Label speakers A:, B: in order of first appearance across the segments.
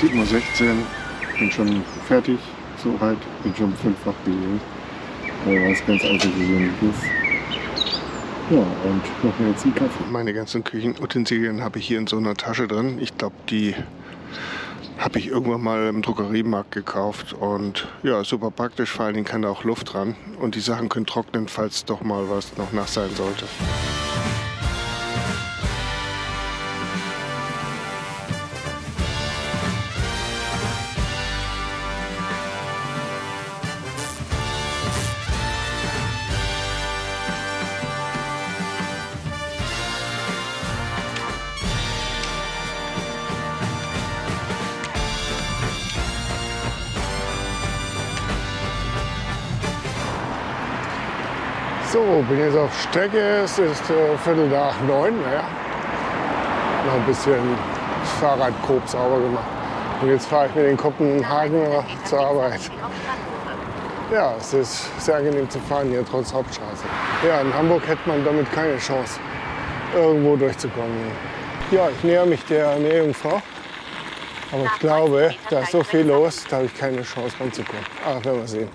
A: 7.16 Uhr, bin schon fertig, soweit, bin schon fünffach gelesen. Äh, was ganz außergewöhnliches. Ja, und noch mehr jetzt einen Kaffee. Meine ganzen Küchenutensilien habe ich hier in so einer Tasche drin. Ich glaube, die habe ich irgendwann mal im Drogeriemarkt gekauft und ja, super praktisch, vor allen Dingen kann da auch Luft dran und die Sachen können trocknen, falls doch mal was noch nass sein sollte. So, bin jetzt auf Strecke. Es ist äh, Viertel nach neun. Naja. Noch ein bisschen das Fahrrad grob sauber gemacht. Und jetzt fahre ich mit den Kopenhagen zur Arbeit. Ja, es ist sehr angenehm zu fahren hier, trotz Hauptstraße. Ja, in Hamburg hätte man damit keine Chance, irgendwo durchzukommen. Ja, ich näher mich der Nähjungfrau. Aber ich glaube, da ist so viel los, da habe ich keine Chance ranzukommen. Aber werden wir sehen.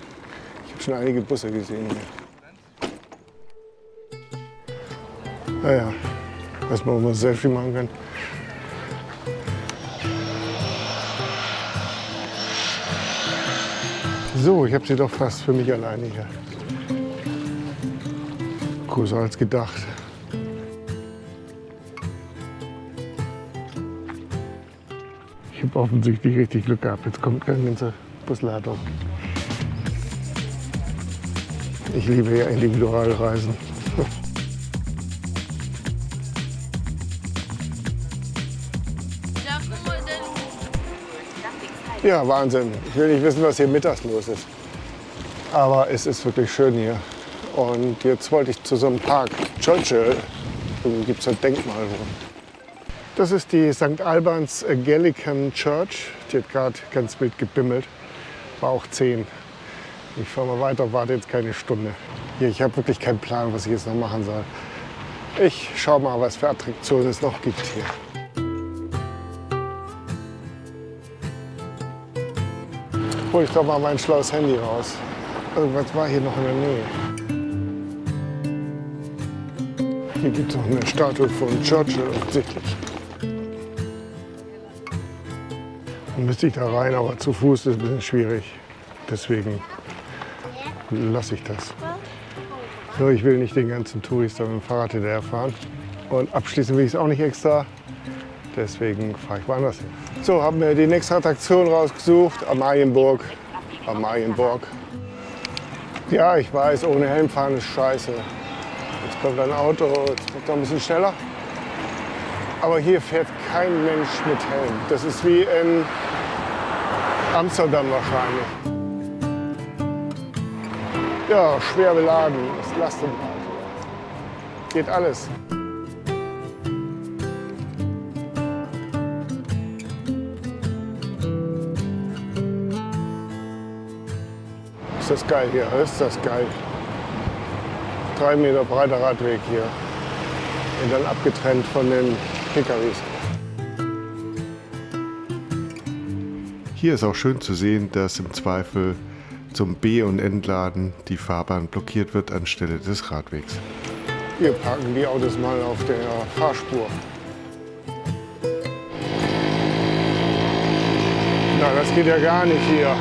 A: Ich habe schon einige Busse gesehen hier. Naja, dass man ein Selfie machen kann. So, ich habe sie doch fast für mich alleine hier. Größer als gedacht. Ich habe offensichtlich richtig Glück gehabt. Jetzt kommt eine ganze Busladung. Ich liebe ja Individualreisen. Ja, Wahnsinn. Ich will nicht wissen, was hier mittags los ist. Aber es ist wirklich schön hier. Und jetzt wollte ich zu so einem Park, Churchill. Da gibt es ein Denkmal. Das ist die St. Albans Gallican Church. Die hat gerade ganz wild gebimmelt. War auch 10. Ich fahre mal weiter, warte jetzt keine Stunde. Hier, ich habe wirklich keinen Plan, was ich jetzt noch machen soll. Ich schaue mal, was für Attraktionen es noch gibt hier. Hole ich doch mal mein schlaues Handy raus. Irgendwas war hier noch in der Nähe. Hier gibt es noch eine Statue von Churchill offensichtlich. Dann müsste ich da rein, aber zu Fuß ist ein bisschen schwierig. Deswegen lasse ich das. So, ich will nicht den ganzen Touristen mit dem Fahrrad hinterherfahren. Und abschließen will ich es auch nicht extra. Deswegen fahre ich woanders hin. So, haben wir die nächste Attraktion rausgesucht. Amalienburg. Amalienburg. Ja, ich weiß, ohne Helm fahren ist scheiße. Jetzt kommt ein Auto, jetzt kommt ein bisschen schneller. Aber hier fährt kein Mensch mit Helm. Das ist wie in Amsterdam wahrscheinlich. Ja, schwer beladen, das Lastenrad. Geht alles. Ist das geil hier, ist das geil. Drei Meter breiter Radweg hier. Und dann abgetrennt von den PKWs.
B: Hier ist auch schön zu sehen, dass im Zweifel zum B- und Entladen die Fahrbahn blockiert wird anstelle des Radwegs.
A: Wir parken die Autos mal auf der Fahrspur. Na, das geht ja gar nicht hier.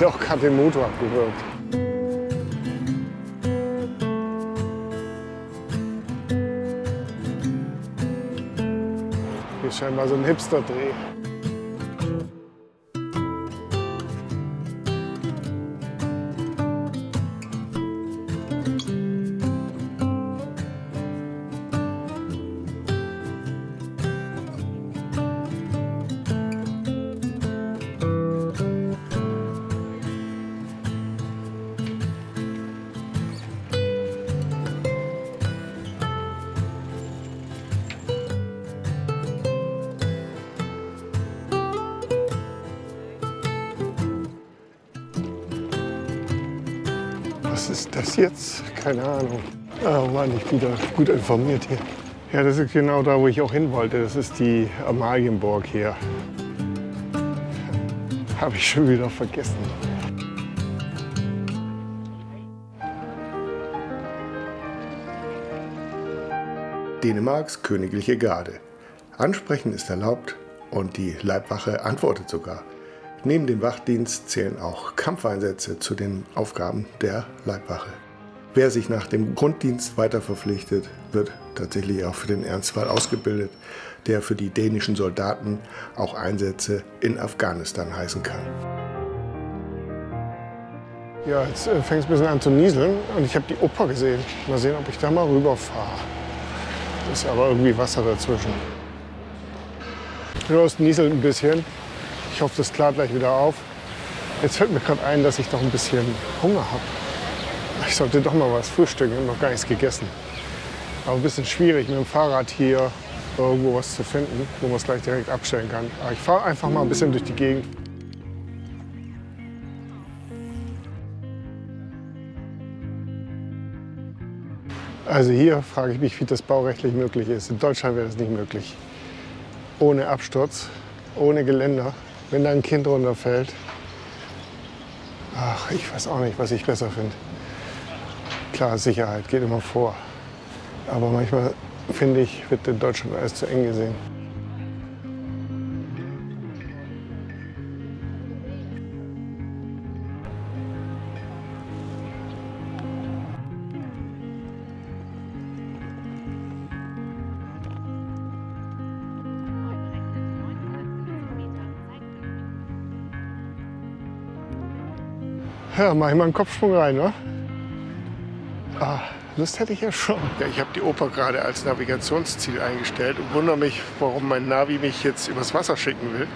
A: Doch, hat den Motor abgewürgt. Hier ist scheinbar so ein Hipster-Dreh. Was ist das jetzt? Keine Ahnung. Oh Mann, ich bin da gut informiert hier. Ja, das ist genau da, wo ich auch hin wollte. Das ist die Amalienburg hier. Habe ich schon wieder vergessen.
B: Dänemarks königliche Garde. Ansprechen ist erlaubt und die Leibwache antwortet sogar. Neben dem Wachdienst zählen auch Kampfeinsätze zu den Aufgaben der Leibwache. Wer sich nach dem Grunddienst weiter verpflichtet, wird tatsächlich auch für den Ernstfall ausgebildet, der für die dänischen Soldaten auch Einsätze in Afghanistan heißen kann.
A: Ja, jetzt äh, fängt es ein bisschen an zu nieseln und ich habe die Oper gesehen. Mal sehen, ob ich da mal rüberfahre. Ist aber irgendwie Wasser dazwischen. Nur es nieselt ein bisschen. Ich hoffe, das klart gleich wieder auf. Jetzt fällt mir gerade ein, dass ich noch ein bisschen Hunger habe. Ich sollte doch mal was frühstücken. Ich habe noch gar nichts gegessen. Aber ein bisschen schwierig, mit dem Fahrrad hier irgendwo was zu finden, wo man es gleich direkt abstellen kann. Aber ich fahre einfach mal ein bisschen durch die Gegend. Also hier frage ich mich, wie das baurechtlich möglich ist. In Deutschland wäre das nicht möglich. Ohne Absturz, ohne Geländer, wenn da ein Kind runterfällt. Ach, ich weiß auch nicht, was ich besser finde. Klar, Sicherheit geht immer vor. Aber manchmal, finde ich, wird in Deutschland alles zu eng gesehen. Ja, mach ich mal einen Kopfsprung rein, ne? Ah, Lust hätte ich ja schon. Ja, ich habe die Oper gerade als Navigationsziel eingestellt und wundere mich, warum mein Navi mich jetzt übers Wasser schicken will.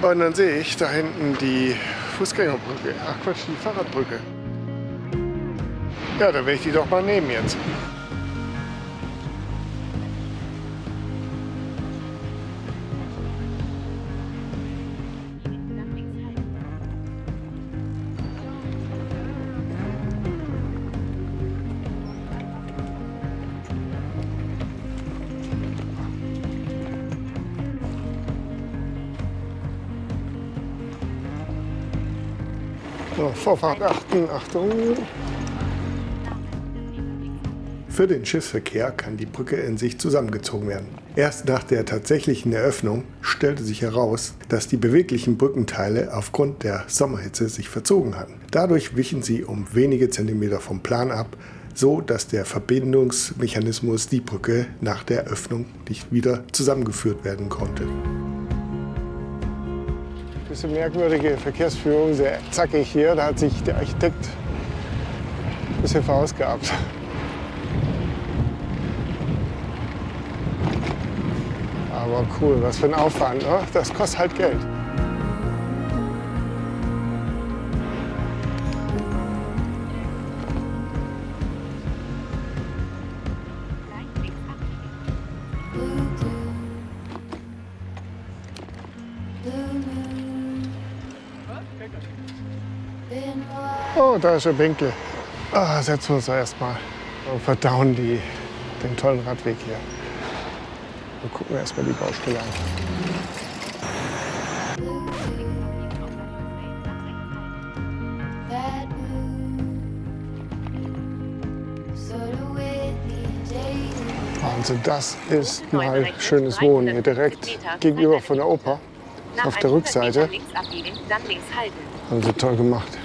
A: Und dann sehe ich da hinten die Fußgängerbrücke. Ach Quatsch, die Fahrradbrücke. Ja, dann werde ich die doch mal nehmen jetzt. So, Vorfahrt achten, Achtung.
B: Für den Schiffsverkehr kann die Brücke in sich zusammengezogen werden. Erst nach der tatsächlichen Eröffnung stellte sich heraus, dass die beweglichen Brückenteile aufgrund der Sommerhitze sich verzogen hatten. Dadurch wichen sie um wenige Zentimeter vom Plan ab, so dass der Verbindungsmechanismus die Brücke nach der Öffnung nicht wieder zusammengeführt werden konnte.
A: Bisschen merkwürdige Verkehrsführung, sehr zackig hier. Da hat sich der Architekt ein bisschen verausgabt. Aber cool, was für ein Aufwand. Ne? Das kostet halt Geld. Oh, da ist der Bänkle. Ah, setzen wir uns da erstmal und verdauen die, den tollen Radweg hier. Und gucken wir erstmal die Baustelle an. Wahnsinn, das ist mal schönes Wohnen hier direkt gegenüber von der Oper. Auf der Rückseite. Haben sie toll gemacht.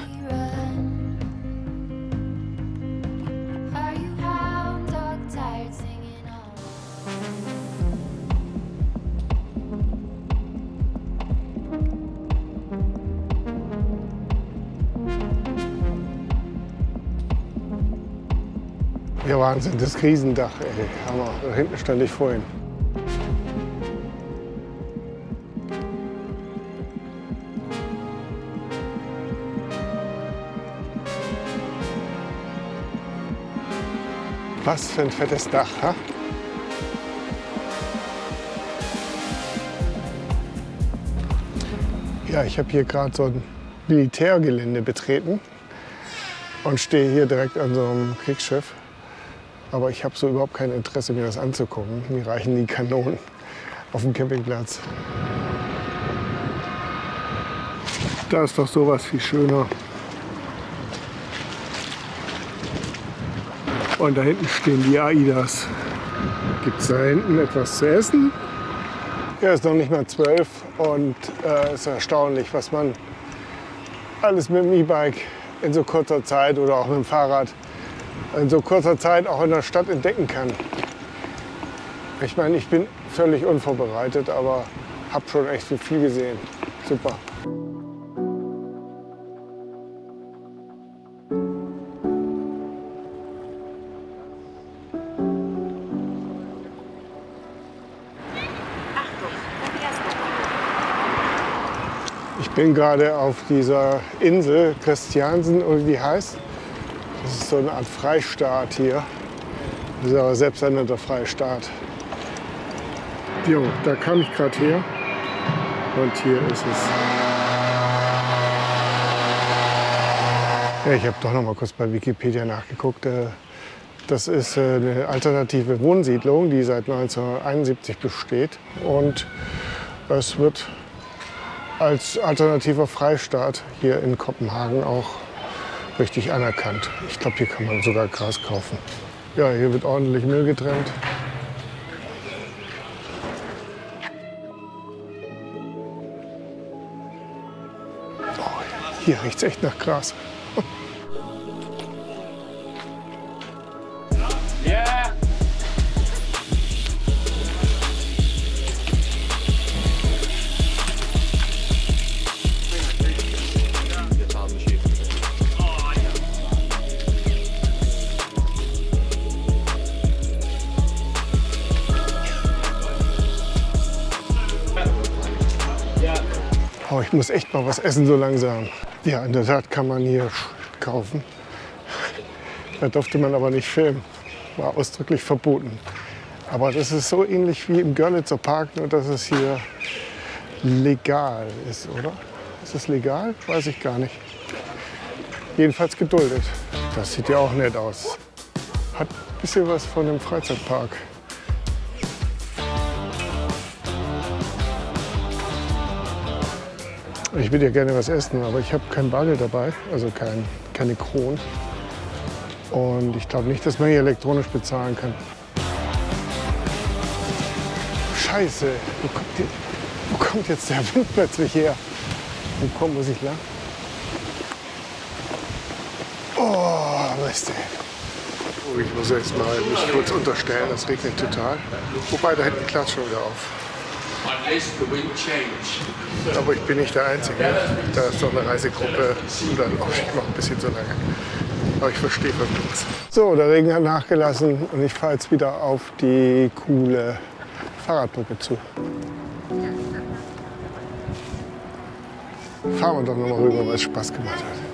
A: Wahnsinn, das Riesendach, ey. Hammer. Hinten stand ich vorhin. Was für ein fettes Dach, ha? Ja, ich habe hier gerade so ein Militärgelände betreten. und stehe hier direkt an so einem Kriegsschiff. Aber ich habe so überhaupt kein Interesse, mir das anzugucken. Mir reichen die Kanonen auf dem Campingplatz. Da ist doch sowas viel schöner. Und da hinten stehen die AIDAs. Gibt es da hinten etwas zu essen? Ja, ist noch nicht mal zwölf und es äh, ist erstaunlich, was man alles mit dem E-Bike in so kurzer Zeit oder auch mit dem Fahrrad in so kurzer Zeit auch in der Stadt entdecken kann. Ich meine, ich bin völlig unvorbereitet, aber habe schon echt viel gesehen. Super. Ich bin gerade auf dieser Insel Christiansen oder wie heißt. Das ist so eine Art Freistaat hier. Das ist aber selbsternannter Freistaat. Jo, da kam ich gerade her und hier ist es. Ja, ich habe doch noch mal kurz bei Wikipedia nachgeguckt. Äh, das ist äh, eine alternative Wohnsiedlung, die seit 1971 besteht. Und es wird als alternativer Freistaat hier in Kopenhagen auch richtig anerkannt. Ich glaube, hier kann man sogar Gras kaufen. Ja, hier wird ordentlich Müll getrennt. Hier riecht es echt nach Gras. ich muss echt mal was essen so langsam. Ja, in der Tat kann man hier kaufen. Da durfte man aber nicht filmen. War ausdrücklich verboten. Aber das ist so ähnlich wie im Görlitzer Park, nur dass es hier legal ist, oder? Ist es legal? Weiß ich gar nicht. Jedenfalls geduldet. Das sieht ja auch nett aus. Hat ein bisschen was von einem Freizeitpark. Ich würde ja gerne was essen, aber ich habe kein Bargeld dabei, also kein, keine Kronen. Und ich glaube nicht, dass man hier elektronisch bezahlen kann. Scheiße, wo kommt, die, wo kommt jetzt der Wind plötzlich her? Wo kommt, muss ich lang? Oh, Mist. Oh, ich muss jetzt mal mich kurz unterstellen, es regnet total. Wobei, da hinten klatscht schon wieder auf. Aber ich bin nicht der Einzige. Da ist doch eine Reisegruppe und dann, oh, ich mache ein bisschen zu lange. Aber ich verstehe was So, der Regen hat nachgelassen und ich fahre jetzt wieder auf die coole Fahrradbrücke zu. Fahren wir doch noch mal rüber, weil es Spaß gemacht hat.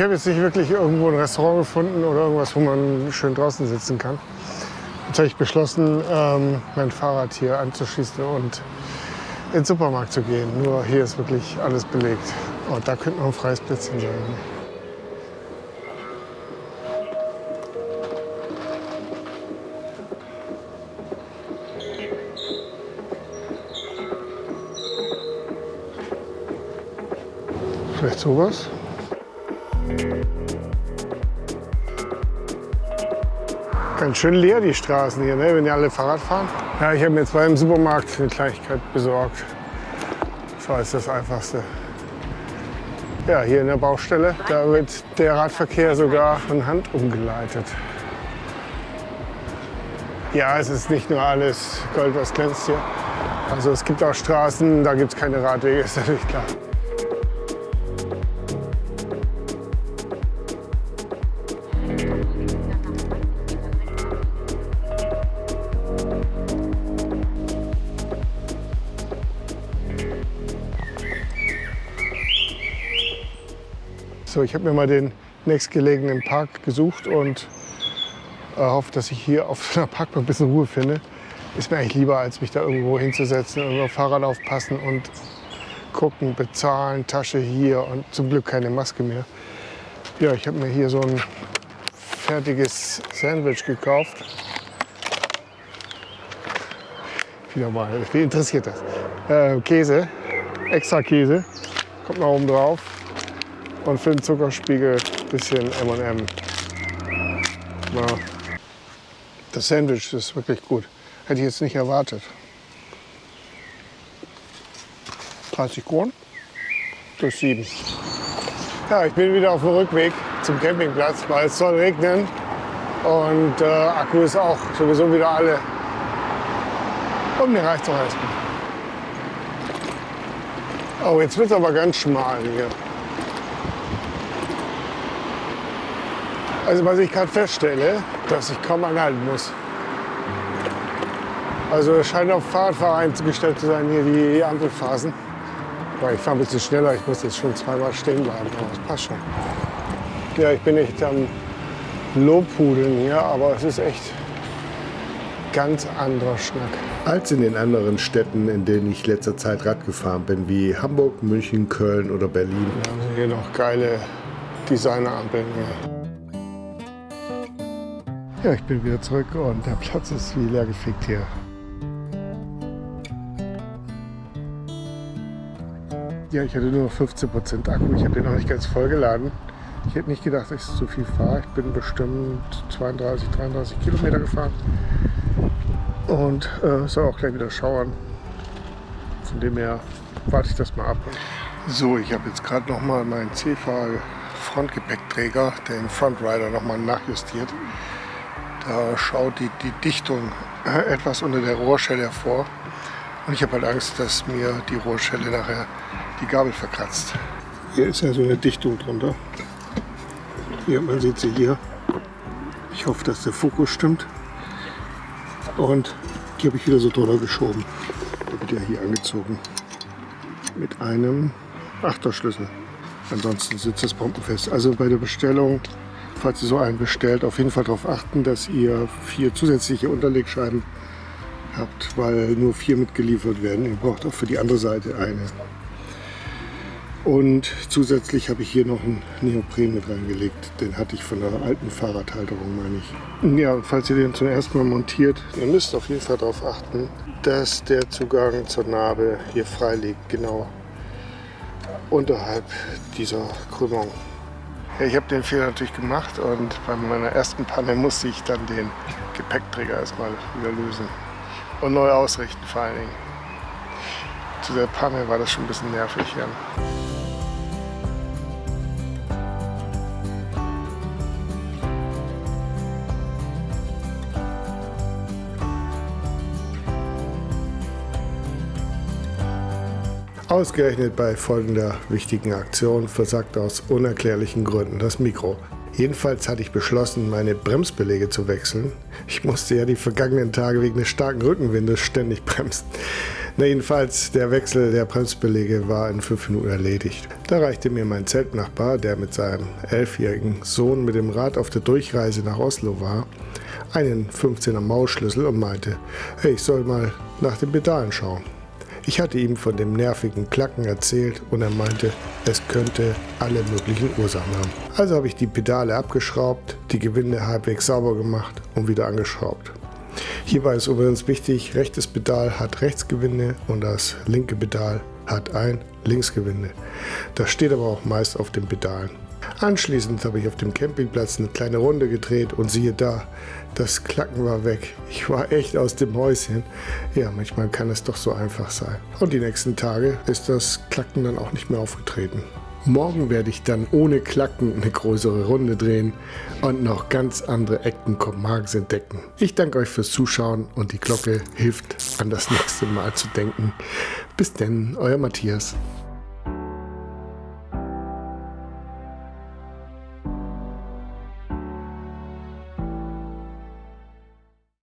A: Ich habe jetzt nicht wirklich irgendwo ein Restaurant gefunden oder irgendwas, wo man schön draußen sitzen kann. Jetzt habe ich beschlossen, ähm, mein Fahrrad hier anzuschließen und in den Supermarkt zu gehen. Nur hier ist wirklich alles belegt. Und da könnte noch ein freies Plätzchen sein. Vielleicht sowas? Ganz schön leer die Straßen hier, ne? wenn die alle Fahrrad fahren. Ja, ich habe mir jetzt beim Supermarkt eine Kleinigkeit besorgt. Das war jetzt das Einfachste. Ja, hier in der Baustelle, da wird der Radverkehr sogar von Hand umgeleitet. Ja, es ist nicht nur alles Gold, was glänzt hier. Also es gibt auch Straßen, da gibt es keine Radwege, ist natürlich klar. So, ich habe mir mal den nächstgelegenen Park gesucht und äh, hoffe, dass ich hier auf einer Parkbank ein bisschen Ruhe finde. Ist mir eigentlich lieber, als mich da irgendwo hinzusetzen und auf Fahrrad aufpassen und gucken, bezahlen, Tasche hier und zum Glück keine Maske mehr. Ja, ich habe mir hier so ein fertiges Sandwich gekauft. Wieder mal, wie interessiert das? Äh, Käse, extra Käse, kommt noch oben drauf. Und für den Zuckerspiegel ein bisschen M&M. Ja. Das Sandwich ist wirklich gut. Hätte ich jetzt nicht erwartet. 30 Kronen durch 7. Ja, ich bin wieder auf dem Rückweg zum Campingplatz, weil es soll regnen. Und äh, Akku ist auch sowieso wieder alle. Und mir reicht auch erstmal. Oh, jetzt wird es aber ganz schmal hier. Also was ich gerade feststelle, dass ich kaum anhalten muss. Also es scheint auf Fahrradfahrer eingestellt zu sein, hier die Ampelphasen. Weil ich fahre ein bisschen schneller, ich muss jetzt schon zweimal stehen bleiben, aber das passt schon. Ja, ich bin echt am Lobhudeln hier, aber es ist echt ganz anderer Schnack.
B: Als in den anderen Städten, in denen ich letzter Zeit Rad gefahren bin, wie Hamburg, München, Köln oder Berlin.
A: Wir haben hier noch geile Designerampeln. Ja, ich bin wieder zurück und der Platz ist wie leer gefegt hier. Ja, ich hatte nur 15% Akku. Ich habe den noch nicht ganz voll geladen. Ich hätte nicht gedacht, dass ich so viel fahre. Ich bin bestimmt 32, 33 Kilometer gefahren. Und äh, soll auch gleich wieder schauern. Von dem her warte ich das mal ab. So, ich habe jetzt gerade noch mal meinen CFA Frontgepäckträger, den Frontrider, noch mal nachjustiert. Da schaut die, die Dichtung etwas unter der Rohrschelle hervor. Und ich habe halt Angst, dass mir die Rohrschelle nachher die Gabel verkratzt. Hier ist ja so eine Dichtung drunter. Hier, man sieht sie hier. Ich hoffe, dass der Fokus stimmt. Und hier habe ich wieder so drunter geschoben. Der wird ja hier angezogen. Mit einem Achterschlüssel. Ansonsten sitzt das bombenfest. Also bei der Bestellung, falls ihr so einen bestellt, auf jeden Fall darauf achten, dass ihr vier zusätzliche Unterlegscheiben habt, weil nur vier mitgeliefert werden. Ihr braucht auch für die andere Seite eine. Und zusätzlich habe ich hier noch einen Neopren mit reingelegt. Den hatte ich von der alten Fahrradhalterung, meine ich. Ja, falls ihr den zum ersten Mal montiert, ihr müsst auf jeden Fall darauf achten, dass der Zugang zur Narbe hier frei liegt, genau unterhalb dieser Krümmung. Ja, ich habe den Fehler natürlich gemacht und bei meiner ersten Panne musste ich dann den Gepäckträger erstmal wieder lösen und neu ausrichten vor allen Dingen. Zu der Panne war das schon ein bisschen nervig. Ja.
B: Ausgerechnet bei folgender wichtigen Aktion versagt aus unerklärlichen Gründen das Mikro. Jedenfalls hatte ich beschlossen, meine Bremsbeläge zu wechseln. Ich musste ja die vergangenen Tage wegen des starken Rückenwindes ständig bremsen. Na jedenfalls, der Wechsel der Bremsbeläge war in fünf Minuten erledigt. Da reichte mir mein Zeltnachbar, der mit seinem elfjährigen Sohn mit dem Rad auf der Durchreise nach Oslo war, einen 15er Mausschlüssel und meinte, hey, ich soll mal nach den Pedalen schauen. Ich hatte ihm von dem nervigen Klacken erzählt und er meinte, es könnte alle möglichen Ursachen haben. Also habe ich die Pedale abgeschraubt, die Gewinde halbwegs sauber gemacht und wieder angeschraubt. Hierbei ist übrigens wichtig, rechtes Pedal hat Rechtsgewinde und das linke Pedal hat ein Linksgewinde. Das steht aber auch meist auf den Pedalen. Anschließend habe ich auf dem Campingplatz eine kleine Runde gedreht und siehe da, das Klacken war weg. Ich war echt aus dem Häuschen. Ja, manchmal kann es doch so einfach sein. Und die nächsten Tage ist das Klacken dann auch nicht mehr aufgetreten. Morgen werde ich dann ohne Klacken eine größere Runde drehen und noch ganz andere Ecken Kopenhagens entdecken. Ich danke euch fürs Zuschauen und die Glocke hilft an das nächste Mal zu denken. Bis denn, euer Matthias.